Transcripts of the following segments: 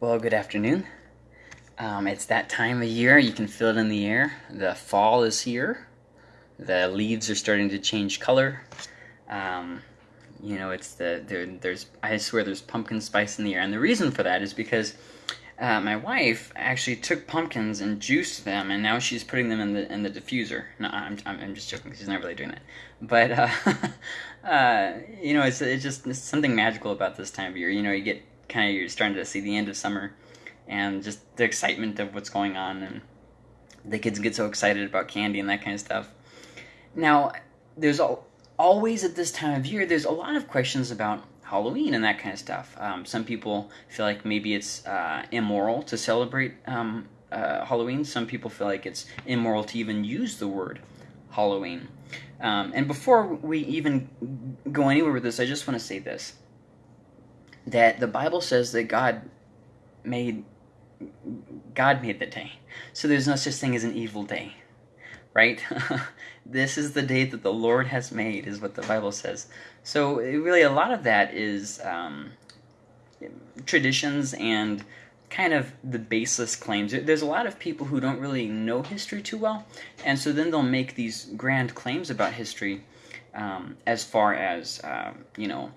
Well, good afternoon. Um, it's that time of year. You can feel it in the air. The fall is here. The leaves are starting to change color. Um, you know, it's the there, there's I swear there's pumpkin spice in the air, and the reason for that is because uh, my wife actually took pumpkins and juiced them, and now she's putting them in the in the diffuser. No, I'm I'm, I'm just joking. She's not really doing that, but uh, uh, you know, it's it's just it's something magical about this time of year. You know, you get kind of you're starting to see the end of summer, and just the excitement of what's going on, and the kids get so excited about candy and that kind of stuff. Now, there's always at this time of year, there's a lot of questions about Halloween and that kind of stuff. Um, some people feel like maybe it's uh, immoral to celebrate um, uh, Halloween. Some people feel like it's immoral to even use the word Halloween. Um, and before we even go anywhere with this, I just want to say this that the Bible says that God made God made the day. So there's no such thing as an evil day. Right? this is the day that the Lord has made, is what the Bible says. So really, a lot of that is um, traditions and kind of the baseless claims. There's a lot of people who don't really know history too well, and so then they'll make these grand claims about history um, as far as, uh, you know,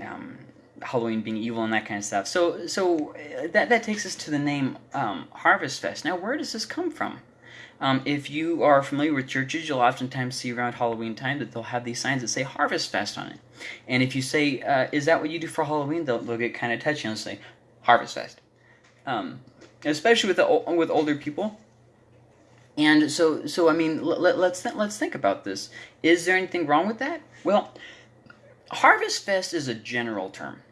um, Halloween being evil and that kind of stuff. So, so uh, that that takes us to the name um, Harvest Fest. Now, where does this come from? Um, if you are familiar with churches, you'll oftentimes see around Halloween time that they'll have these signs that say Harvest Fest on it. And if you say, uh, "Is that what you do for Halloween?" they'll, they'll get kind of touchy and say Harvest Fest, um, especially with the with older people. And so, so I mean, let, let's th- let's think about this. Is there anything wrong with that? Well, Harvest Fest is a general term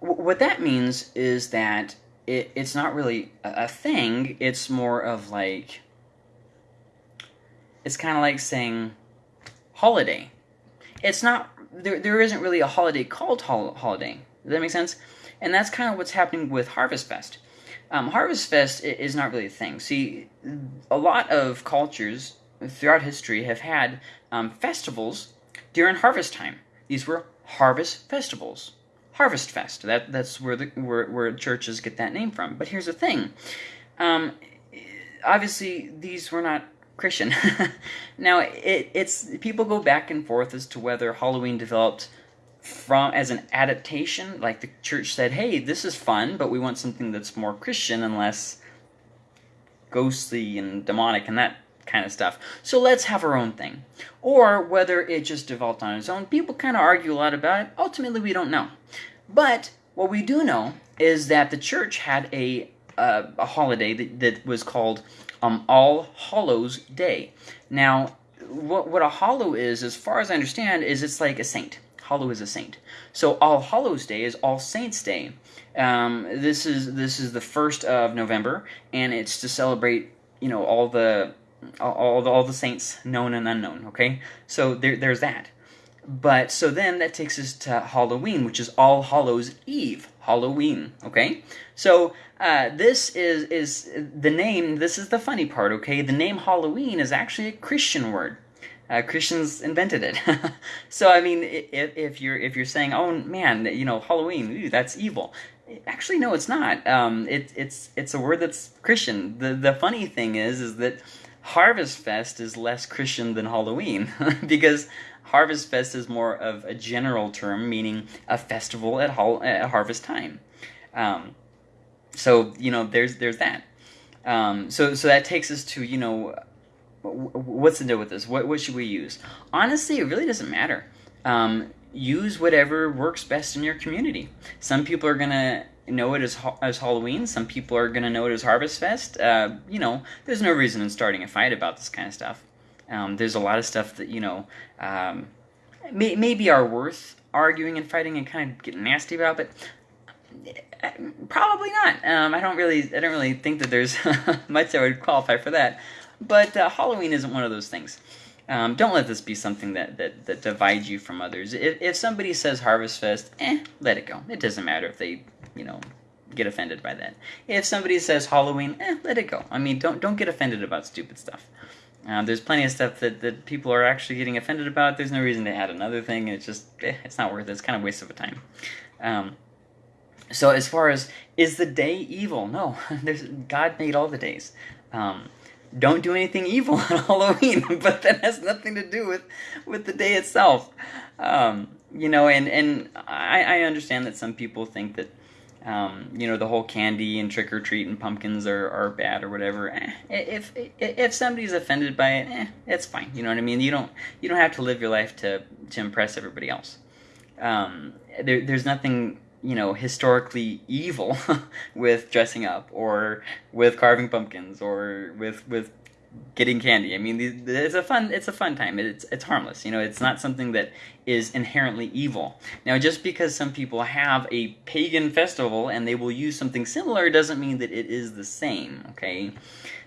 what that means is that it, it's not really a, thing. It's more of like it's kind of like saying holiday. It's not there. There isn't really a holiday called hol- holiday. Does that make sense? And that's kind of what's happening with Harvest Fest. Um, Harvest Fest is not really a thing. See, a lot of cultures throughout history have had um, festivals during harvest time. These were harvest festivals. Harvest Fest. That that's where the where, where churches get that name from. But here's the thing. Um, obviously, these were not Christian. now, it, it's people go back and forth as to whether Halloween developed from as an adaptation, like the church said, "Hey, this is fun, but we want something that's more Christian and less ghostly and demonic and that kind of stuff. So let's have our own thing." Or whether it just developed on its own. People kind of argue a lot about it. Ultimately, we don't know. But what we do know is that the church had a uh, a holiday that, that was called um, All Hallows Day. Now, what what a hallow is, as far as I understand, is it's like a saint. Hallow is a saint. So All Hallows Day is All Saints Day. Um, this is this is the first of November, and it's to celebrate you know all the all, all the, all the saints known and unknown. Okay, so there, there's that. But so then that takes us to Halloween, which is All Hallows Eve, Halloween. Okay, so uh, this is is the name. This is the funny part. Okay, the name Halloween is actually a Christian word. Uh, Christians invented it. so I mean, if, if you're if you're saying, oh man, you know Halloween, ooh, that's evil. Actually, no, it's not. Um, it, it's it's a word that's Christian. The the funny thing is is that Harvest Fest is less Christian than Halloween because Harvest Fest is more of a general term, meaning a festival at, hol- at harvest time. Um, so you know, there's there's that. Um, so so that takes us to you know, what's the deal with this? What what should we use? Honestly, it really doesn't matter. Um, use whatever works best in your community. Some people are gonna know it as as Halloween. Some people are gonna know it as Harvest Fest. Uh, you know, there's no reason in starting a fight about this kind of stuff. Um, there's a lot of stuff that you know um, may, maybe are worth arguing and fighting and kind of getting nasty about, but uh, probably not. Um, I don't really, I don't really think that there's much that would qualify for that. But uh, Halloween isn't one of those things. Um, don't let this be something that, that, that divides you from others. If, if somebody says Harvest Fest, eh, let it go. It doesn't matter if they, you know, get offended by that. If somebody says Halloween, eh, let it go. I mean, don't don't get offended about stupid stuff. Um, there's plenty of stuff that, that people are actually getting offended about. There's no reason to add another thing. It's just, eh, it's not worth it. It's kind of waste of a time. Um, so as far as is the day evil? No, there's God made all the days. Um, don't do anything evil on Halloween, but that has nothing to do with with the day itself. Um, you know, and and I, I understand that some people think that um, you know the whole candy and trick or treat and pumpkins are, are bad or whatever. Eh, if if somebody's offended by it, eh, it's fine. You know what I mean. You don't you don't have to live your life to to impress everybody else. Um, there, there's nothing you know historically evil with dressing up or with carving pumpkins or with with getting candy. I mean, it's a fun it's a fun time. It's it's harmless. You know, it's not something that is inherently evil. Now, just because some people have a pagan festival and they will use something similar doesn't mean that it is the same. Okay,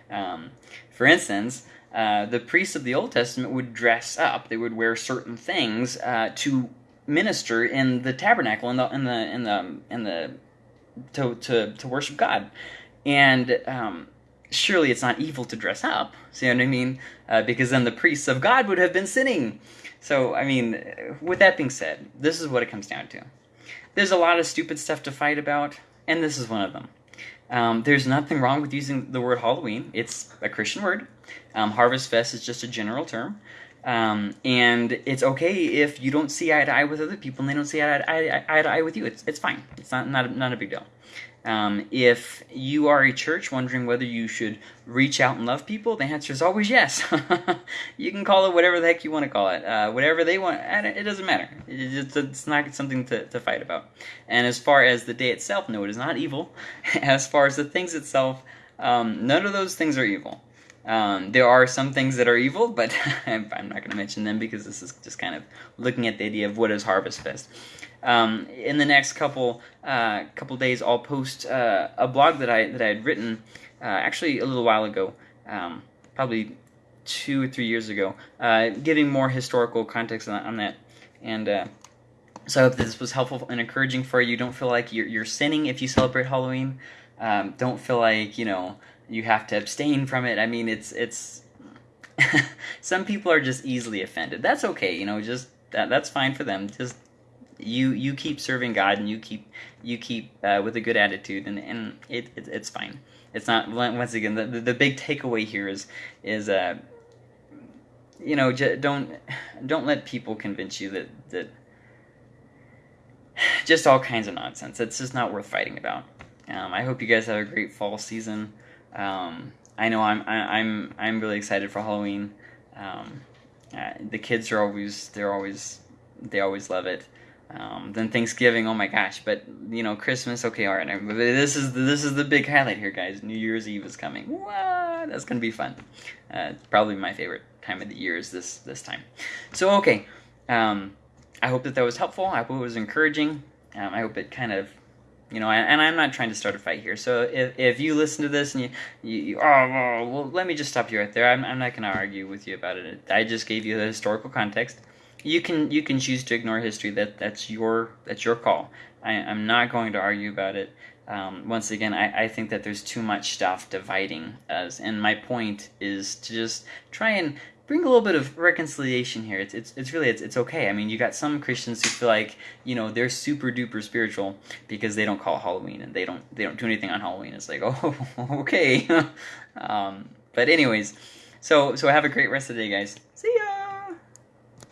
um, for instance. Uh, the priests of the Old Testament would dress up. They would wear certain things uh, to minister in the tabernacle in the in the in the in the to to to worship God, and um, surely it's not evil to dress up. See what I mean? Uh, because then the priests of God would have been sinning. So I mean, with that being said, this is what it comes down to. There's a lot of stupid stuff to fight about, and this is one of them. Um, there's nothing wrong with using the word Halloween. It's a Christian word. Um, Harvest Fest is just a general term. Um, and it's okay if you don't see eye to eye with other people and they don't see eye to eye, eye, to eye with you. It's, it's fine. It's not, not, not a big deal. Um, if you are a church wondering whether you should reach out and love people, the answer is always yes. you can call it whatever the heck you want to call it. Uh, whatever they want, it doesn't matter. It's, it's not something to, to fight about. And as far as the day itself, no, it is not evil. As far as the things itself, um, none of those things are evil. Um, there are some things that are evil, but I'm not going to mention them because this is just kind of looking at the idea of what is Harvest Fest. Um, in the next couple uh, couple days, I'll post uh, a blog that I that I had written uh, actually a little while ago, um, probably two or three years ago, uh, giving more historical context on, on that. And uh, so I hope this was helpful and encouraging for you. Don't feel like you're, you're sinning if you celebrate Halloween. Um, don't feel like you know you have to abstain from it. I mean, it's it's some people are just easily offended. That's okay, you know, just that that's fine for them. Just you you keep serving God and you keep you keep uh, with a good attitude and and it, it, it's fine. It's not once again the, the, big takeaway here is is uh you know don't don't let people convince you that that just all kinds of nonsense. It's just not worth fighting about. Um, I hope you guys have a great fall season. Um, I know I'm I, am I'm really excited for Halloween. Um, uh, the kids are always they're always they always love it. Um, then Thanksgiving, oh my gosh! But you know, Christmas, okay, all right. This is this is the big highlight here, guys. New Year's Eve is coming. What? That's gonna be fun. Uh, probably my favorite time of the year is this this time. So okay, um, I hope that that was helpful. I hope it was encouraging. Um, I hope it kind of you know, and, I'm not trying to start a fight here. So if, if you listen to this and you, you, you oh, well, let me just stop you right there. I'm, I'm not going to argue with you about it. I just gave you the historical context. You can you can choose to ignore history. That that's your that's your call. I, I'm not going to argue about it. Um, once again, I, I think that there's too much stuff dividing us, and my point is to just try and bring a little bit of reconciliation here. It's it's, it's really it's, it's okay. I mean, you got some Christians who feel like you know they're super duper spiritual because they don't call Halloween and they don't they don't do anything on Halloween. It's like oh okay, um, but anyways, so so have a great rest of the day, guys. See ya.